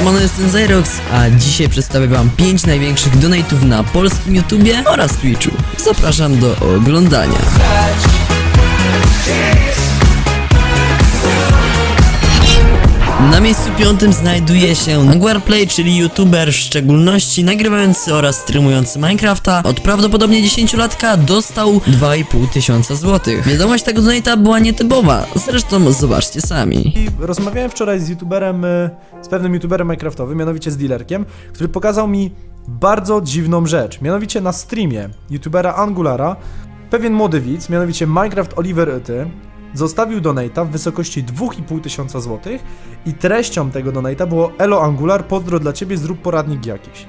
Siemano, jestem Zyrox, a dzisiaj przedstawię wam 5 największych donate'ów na polskim YouTubie oraz Twitchu. Zapraszam do oglądania. Na miejscu piątym znajduje się Guarplay, czyli youtuber w szczególności nagrywający oraz streamujący Minecrafta. Od prawdopodobnie 10-latka dostał 2,5 tysiąca złotych. Wiadomość tego donata była nietypowa, zresztą zobaczcie sami. Rozmawiałem wczoraj z youtuberem, y, z pewnym youtuberem minecraftowym, mianowicie z dealerkiem, który pokazał mi bardzo dziwną rzecz. Mianowicie na streamie youtubera Angulara pewien młody widz, mianowicie Minecraft Oliver Yty, zostawił donata w wysokości 2,5 tysiąca złotych i treścią tego donata było Elo Angular, pozdro dla ciebie, zrób poradnik jakiś.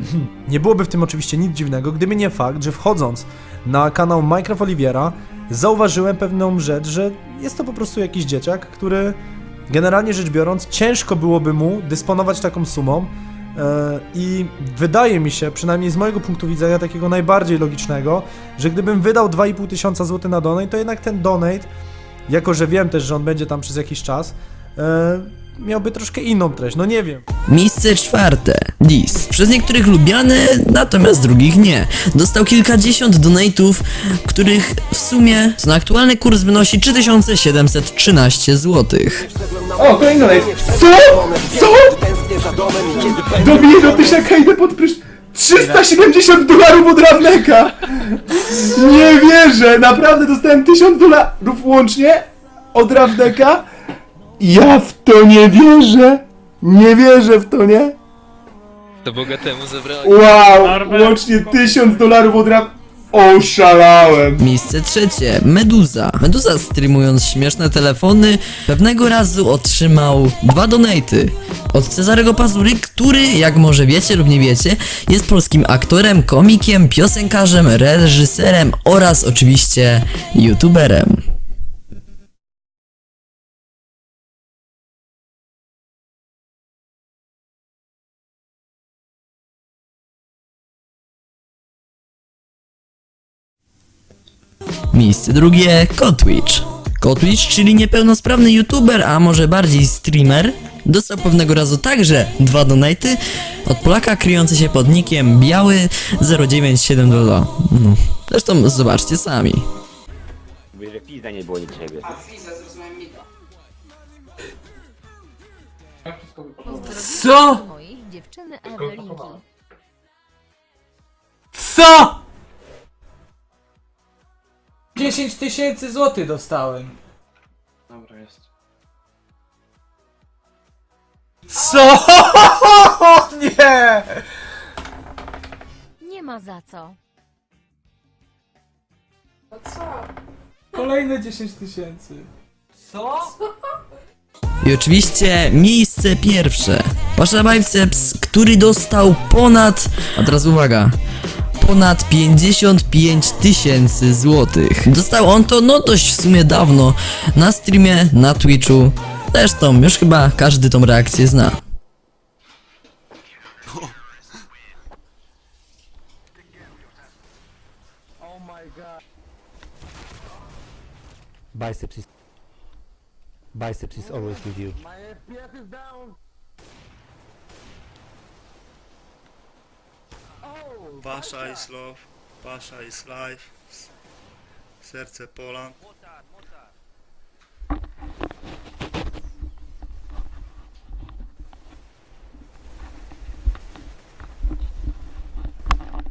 Nie byłoby w tym oczywiście nic dziwnego, gdyby nie fakt, że wchodząc na kanał Minecraft Oliviera, zauważyłem pewną rzecz, że jest to po prostu jakiś dzieciak, który generalnie rzecz biorąc, ciężko byłoby mu dysponować taką sumą. E, I wydaje mi się, przynajmniej z mojego punktu widzenia, takiego najbardziej logicznego, że gdybym wydał 2,5 tysiąca złotych na donate, to jednak ten donate, jako że wiem też, że on będzie tam przez jakiś czas, e, miałby troszkę inną treść. No nie wiem. Miejsce czwarte. Dis. Przez niektórych lubiany, natomiast drugich nie. Dostał kilkadziesiąt donate'ów, których w sumie na aktualny kurs wynosi 3713 złotych. O, kolejny donate. Co? Co? Dobiję do tysiaka, idę pod prysz... 370 dolarów od Rawleka! Nie wierzę, naprawdę dostałem 1000 dolarów łącznie od Rawleka. Ja w to nie wierzę. Nie wierzę w to, nie? To bogatemu zabrali. Wow, łącznie 1000 dolarów od Raw... Oszalałem. Miejsce trzecie. Meduza. Meduza streamując śmieszne telefony pewnego razu otrzymał dwa donaty od Cezarego Pazury, który, jak może wiecie lub nie wiecie, jest polskim aktorem, komikiem, piosenkarzem, reżyserem oraz oczywiście youtuberem. Miejsce drugie Kotwitch. Kotwitch, czyli niepełnosprawny youtuber, a może bardziej streamer, dostał pewnego razu także dwa donaty od Polaka kryjący się pod nickiem biały 0972. No. Zresztą zobaczcie sami. Mówię, że pizda nie było niczego. Co? mojej dziewczyny Ewelinki. Co? 10 tysięcy złotych dostałem. Dobra, jest. Co? Nie! Nie ma za co. Kolejne 10 tysięcy. Co? I oczywiście miejsce pierwsze. Pasza Biceps, który dostał ponad, a teraz uwaga, ponad 55 tysięcy złotych. Dostał on to no dość w sumie dawno na streamie, na Twitchu. Zresztą już chyba każdy tą reakcję zna. Biceps is biceps is always with you. Pasha is love, Pasha is life, serce Poland.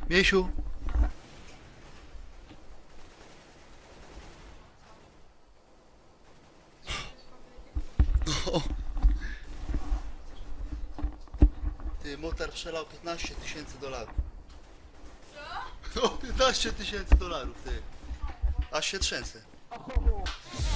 Miesiu, ty motor przelał 15 tysięcy dolarów. No, 15 tysięcy dolarów, ty. Aż się trzęsę.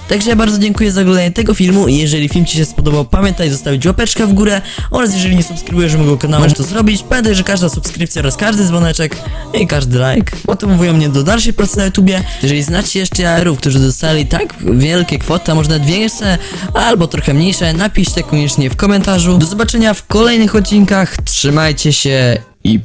Także ja bardzo dziękuję za oglądanie tego filmu i jeżeli film Ci się spodobał, pamiętaj zostawić łapeczkę w górę oraz jeżeli nie subskrybujesz mojego kanału, możesz to zrobić. Pamiętaj, że każda subskrypcja oraz każdy dzwoneczek i każdy like motywują mnie do dalszej pracy na YouTubie. Jeżeli znacie jeszcze jajerów, którzy dostali tak wielkie kwoty, a może nawet większe, albo trochę mniejsze, napiszcie koniecznie w komentarzu. Do zobaczenia w kolejnych odcinkach, trzymajcie się i pa!